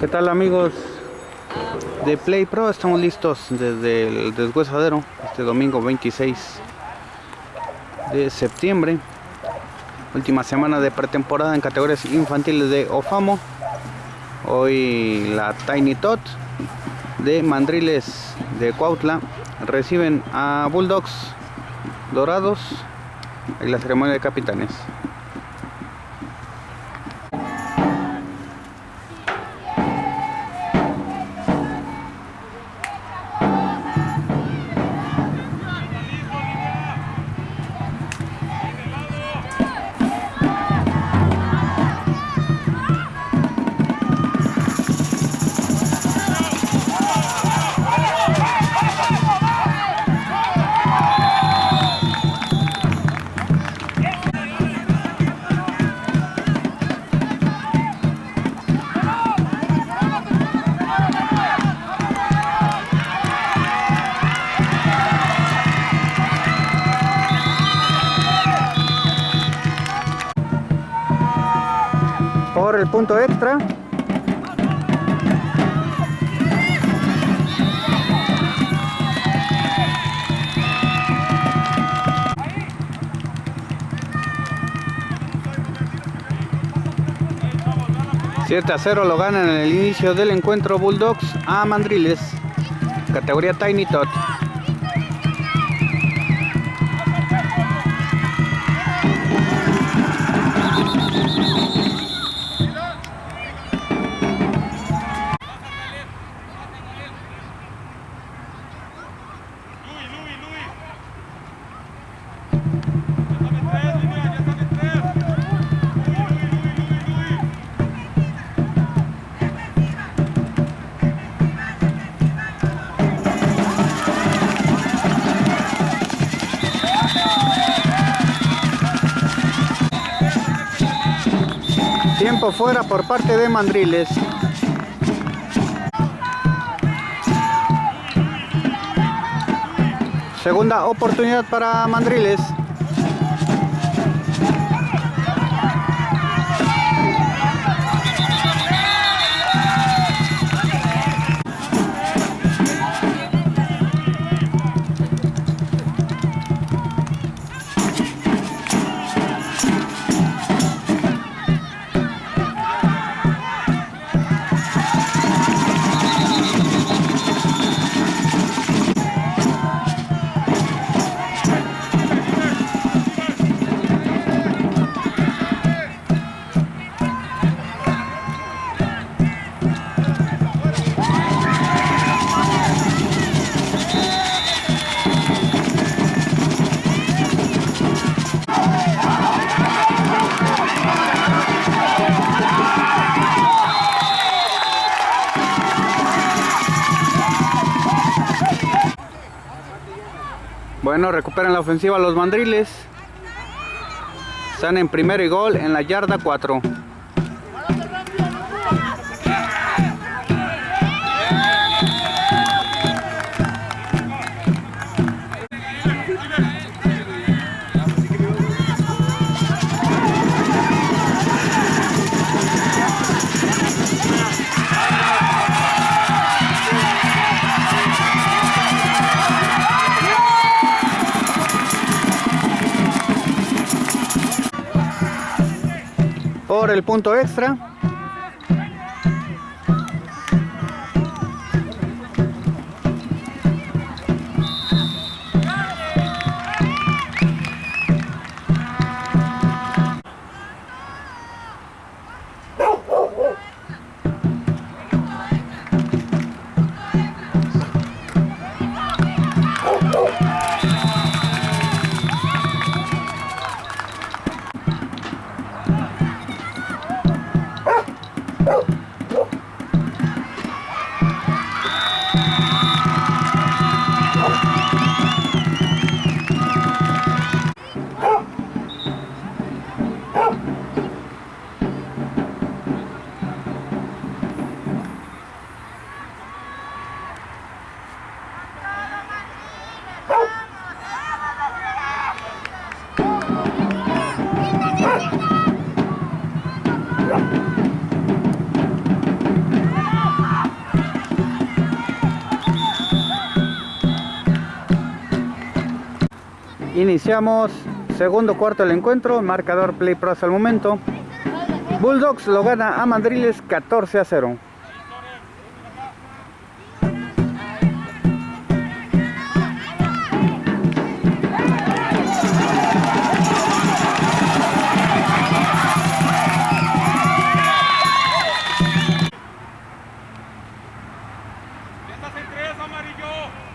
¿Qué tal amigos de Play Pro? Estamos listos desde el deshuesadero este domingo 26 de septiembre. Última semana de pretemporada en categorías infantiles de Ofamo. Hoy la Tiny Tot de Mandriles de Cuautla reciben a Bulldogs Dorados en la ceremonia de capitanes. Por el punto extra Siete a 0 lo ganan en el inicio del encuentro Bulldogs a Mandriles, categoría Tiny Tot. Tiempo fuera por parte de Mandriles. Segunda oportunidad para Mandriles. Bueno, recuperan la ofensiva los mandriles. Están en primero y gol en la yarda 4. Por el punto extra Iniciamos segundo cuarto del encuentro, marcador Play Pro hasta el momento. Bulldogs lo gana a Mandriles 14 a 0. Estás en tres, amarillo.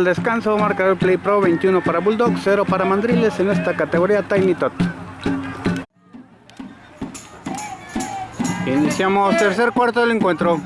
Al descanso, marcador Play Pro 21 para Bulldog, 0 para Mandriles en esta categoría Tiny Tot. Iniciamos tercer cuarto del encuentro.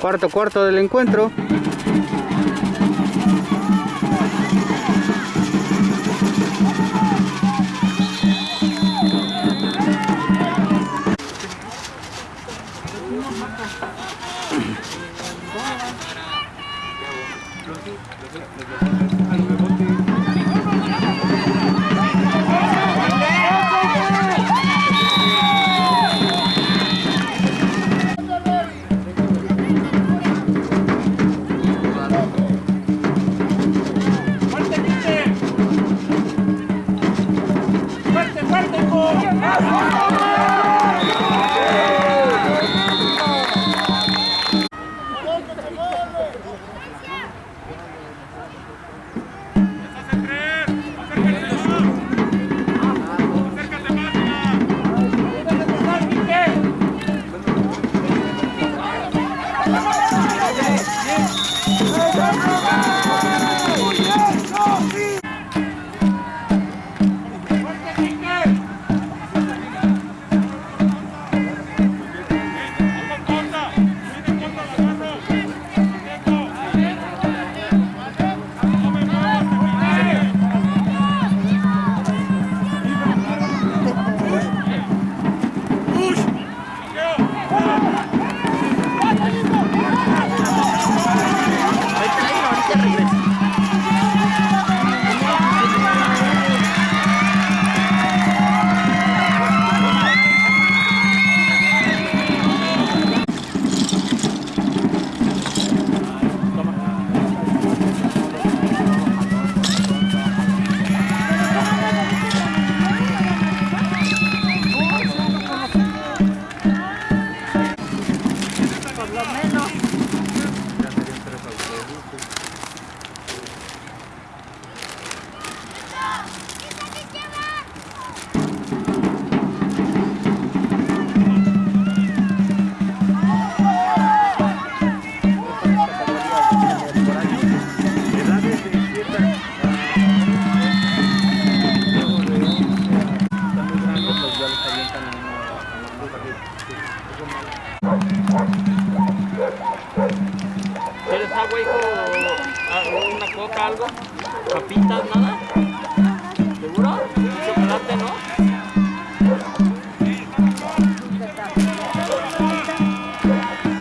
Cuarto cuarto del encuentro.